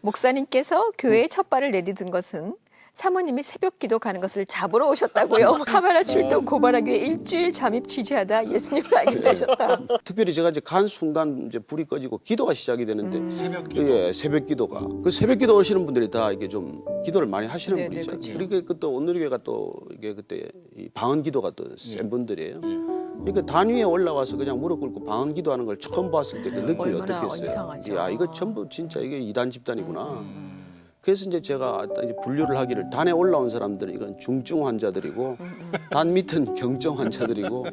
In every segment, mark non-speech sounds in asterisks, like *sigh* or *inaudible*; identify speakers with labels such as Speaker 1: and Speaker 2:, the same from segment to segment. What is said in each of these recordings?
Speaker 1: 목사님께서 교회에 첫 발을 내디딘 것은 사모님이 새벽 기도 가는 것을 잡으러 오셨다고요. *laughs* 카메라 출동 고발하기 위해 일주일 잠입 취재하다 예수님을 알게 되셨다. *laughs*
Speaker 2: 특별히 제가 이제 간 순간 이제 불이 꺼지고 기도가 시작이 되는데
Speaker 1: 음.
Speaker 3: 새벽 기도.
Speaker 2: 예, 새벽 기도가 그 새벽 기도 오시는 분들이 다 이게 좀 기도를 많이 하시는
Speaker 1: 네, 네,
Speaker 2: 분이죠.
Speaker 1: 그쵸.
Speaker 2: 그러니까 그또 오늘교회가 또 이게 그때 이 방언 기도가 또센
Speaker 3: 예.
Speaker 2: 분들이에요.
Speaker 3: 예.
Speaker 2: 그러니까 단위에 올라와서 그냥 무릎 꿇고 방언 기도하는 걸 처음 봤을 때 그 느낌이 어떻겠어요?
Speaker 1: 이상하죠.
Speaker 2: 야 이거 전부 진짜 이게 이단 집단이구나.
Speaker 3: 음.
Speaker 2: 그래서 이제 제가 이제 분류를 하기를 단에 올라온 사람들은 이건 중증 환자들이고 단 밑은 경증 환자들이고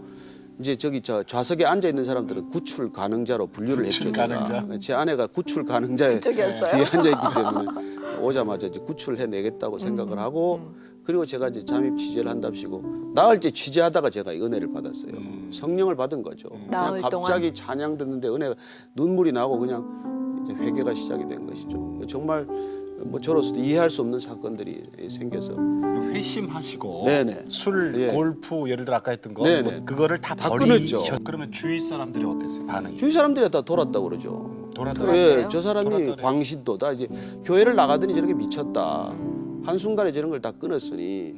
Speaker 2: 이제 저기 저 좌석에 앉아 있는 사람들은 구출 가능자로 분류를 했죠.
Speaker 3: 구출. 가능자.
Speaker 2: 제 아내가 구출 가능자에? 뒤에 앉아 있기 때문에 오자마자 이제 구출해 내겠다고 생각을 하고 그리고 제가 이제 잠입 취재를 한답시고 나흘 째 취재하다가 제가 이 은혜를 받았어요.
Speaker 3: 음.
Speaker 2: 성령을 받은 거죠.
Speaker 1: 나흘
Speaker 2: 그냥 갑자기 찬양 듣는데 은혜가 눈물이 나고 그냥 이제 회개가 시작이 된 것이죠. 정말 뭐 저로서도 이해할 수 없는 사건들이 생겨서
Speaker 3: 회심하시고
Speaker 2: 네네.
Speaker 3: 술,
Speaker 2: 예.
Speaker 3: 골프 예를 들어 아까 했던 거. 뭐 그거를 다,
Speaker 2: 다
Speaker 3: 버리셨
Speaker 2: 끊었죠.
Speaker 3: 그러면 주위 사람들이 어땠어요? 반응이?
Speaker 2: 주위 사람들이 다 돌았다고 그러죠.
Speaker 3: 돌아다니
Speaker 1: 돌았대요?
Speaker 2: 예, 저 사람이
Speaker 3: 돌았다네요.
Speaker 2: 광신도다 이제 교회를 나가더니 저렇게 미쳤다. 한 순간에 저런 걸 다 끊었으니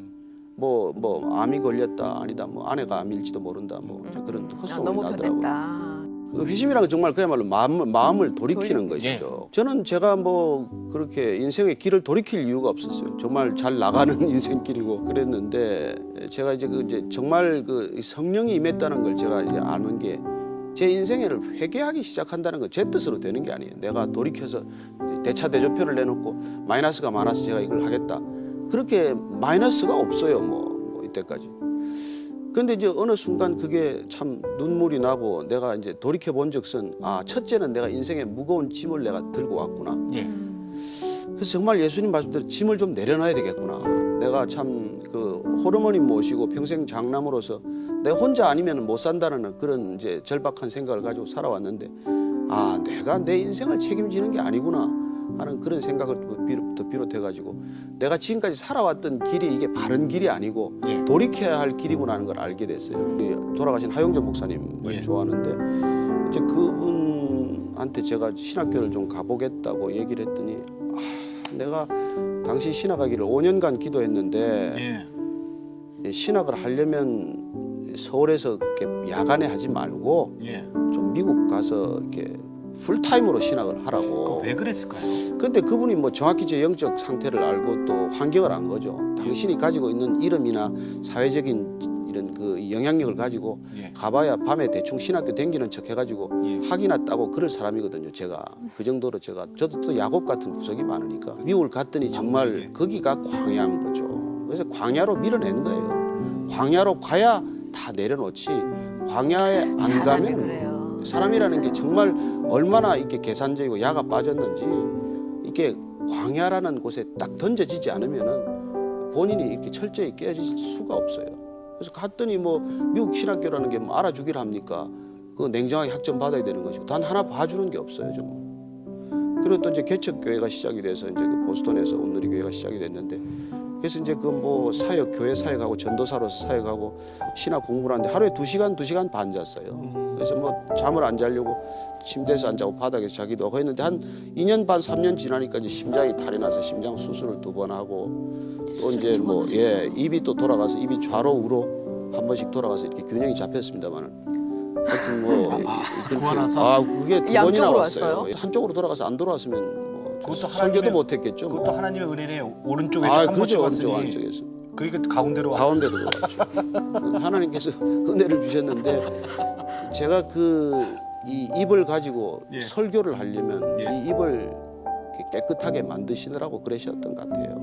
Speaker 2: 뭐 뭐 암이 걸렸다 아니다 뭐 아내가 암일지도 모른다 뭐 이제 그런
Speaker 1: 아,
Speaker 2: 헛소문이
Speaker 1: 너무
Speaker 2: 나더라고요.
Speaker 1: 변했다.
Speaker 2: 그 회심이라는 건 정말 그야말로 마음을, 마음을 돌이키는
Speaker 1: 돌이-
Speaker 2: 것이죠. 저는 제가 뭐 그렇게 인생의 길을 돌이킬 이유가 없었어요. 정말 잘 나가는 *laughs* 인생길이고 그랬는데 제가 이제 그 이제 정말 그 성령이 임했다는 걸 제가 이제 아는 게 제 인생을 회개하기 시작한다는 건 제 뜻으로 되는 게 아니에요. 내가 돌이켜서 대차 대조표를 내놓고 마이너스가 많아서 제가 이걸 하겠다. 그렇게 마이너스가 없어요. 뭐, 뭐 이때까지. 근데 이제 어느 순간 그게 참 눈물이 나고 내가 이제 돌이켜 본 적은 아 첫째는 내가 인생에 무거운 짐을 내가 들고 왔구나.
Speaker 3: 예.
Speaker 2: 그래서 정말 예수님 말씀대로 짐을 좀 내려놔야 되겠구나. 내가 참 그 호르몬이 모시고 평생 장남으로서 내 혼자 아니면 못 산다는 그런 이제 절박한 생각을 가지고 살아왔는데 아 내가 내 인생을 책임지는 게 아니구나 하는 그런 생각을 또 비롯- 비롯해가지고 내가 지금까지 살아왔던 길이 이게 바른 길이 아니고
Speaker 3: 예.
Speaker 2: 돌이켜야 할 길이구나 하는 걸 알게 됐어요. 이 돌아가신 하용전 목사님을
Speaker 3: 예.
Speaker 2: 좋아하는데 이제 그분한테 제가 신학교를 좀 가보겠다고 얘기를 했더니 아, 내가 당시 신학하기를 5년간 기도했는데
Speaker 3: 예.
Speaker 2: 신학을 하려면 서울에서 이렇게 야간에 하지 말고
Speaker 3: 예.
Speaker 2: 좀 미국 가서 이렇게 풀타임으로 신학을 하라고.
Speaker 3: 왜 그랬을까요?
Speaker 2: 근데 그분이 뭐 정확히 제 영적 상태를 알고 또 환경을 안 거죠. 당신이 가지고 있는 이름이나 사회적인 이런 그 영향력을 가지고
Speaker 3: 예.
Speaker 2: 가봐야 밤에 대충 신학교 댕기는 척 해가지고
Speaker 3: 예.
Speaker 2: 학이나 따고 그럴 사람이거든요. 제가 그 정도로 제가 저도 또 야곱 같은 구석이 많으니까 미국을 갔더니 정말
Speaker 3: 왕국에.
Speaker 2: 거기가 광야인 거죠. 그래서 광야로 밀어낸 거예요. 광야로 가야 다 내려놓지 광야에 안 가면
Speaker 1: 그래요.
Speaker 2: 사람이라는 게. 정말 얼마나 이렇게 계산적이고 야가 빠졌는지 이게 광야라는 곳에 딱 던져지지 않으면은 본인이 이렇게 철저히 깨어질 수가 없어요. 그래서 갔더니 뭐 미국 신학교라는 게 뭐 알아주기를 합니까? 그 냉정하게 학점 받아야 되는 것이고 단 하나 봐주는 게 없어요 좀. 그리고 또 이제 개척 교회가 시작이 돼서 이제 그 보스턴에서 온누리 교회가 시작이 됐는데 그래서 이제 그 뭐 사역 교회 사역하고 전도사로서 사역하고 신학 공부를 하는데 하루에 두 시간 두 시간 반 잤어요. 그래서 뭐 잠을 안 자려고 침대에서 안 자고 바닥에서 자기도 하고 했는데 한 2년 반 3년 지나니까 이제 심장이 탈이 나서 심장 수술을 두 번 하고 또 이제 두뭐 예? 입이 또 돌아가서 입이 좌로 우로 한 번씩 돌아가서 이렇게 균형이 잡혔습니다만은 하여튼 뭐
Speaker 3: 아,
Speaker 2: 그렇게-
Speaker 3: 구하나서?
Speaker 2: 아 그게 두 번이나
Speaker 1: 양쪽으로
Speaker 2: 왔어요.
Speaker 1: 왔어요?
Speaker 2: 한쪽으로 돌아가서 안 돌아왔으면 뭐
Speaker 3: 그것도
Speaker 2: 설교도
Speaker 3: 하나님의-
Speaker 2: 못했겠죠. 뭐.
Speaker 3: 그것도 하나님의 은혜에 오른쪽에
Speaker 2: 아
Speaker 3: 한
Speaker 2: 그렇죠 오른쪽
Speaker 3: 왔으니
Speaker 2: 안쪽에서
Speaker 3: 그러니까 가운데로 와.
Speaker 2: 가운데로 들어왔죠. *laughs* 하나님께서 은혜를 주셨는데 제가 그 이 입을 가지고
Speaker 3: 예.
Speaker 2: 설교를 하려면
Speaker 3: 예.
Speaker 2: 이 입을 깨끗하게 만드시느라고 그러셨던 것 같아요.